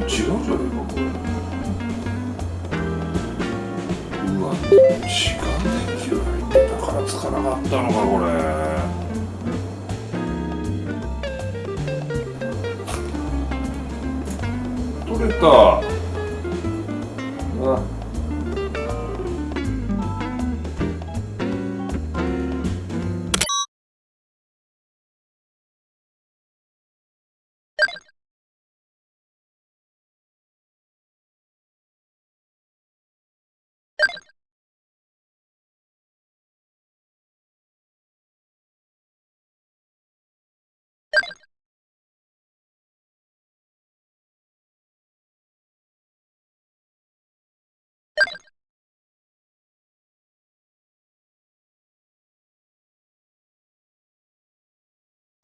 違うじゃねえかこれうわ違う電球入ってたからつかなかったのかこれ。取れた。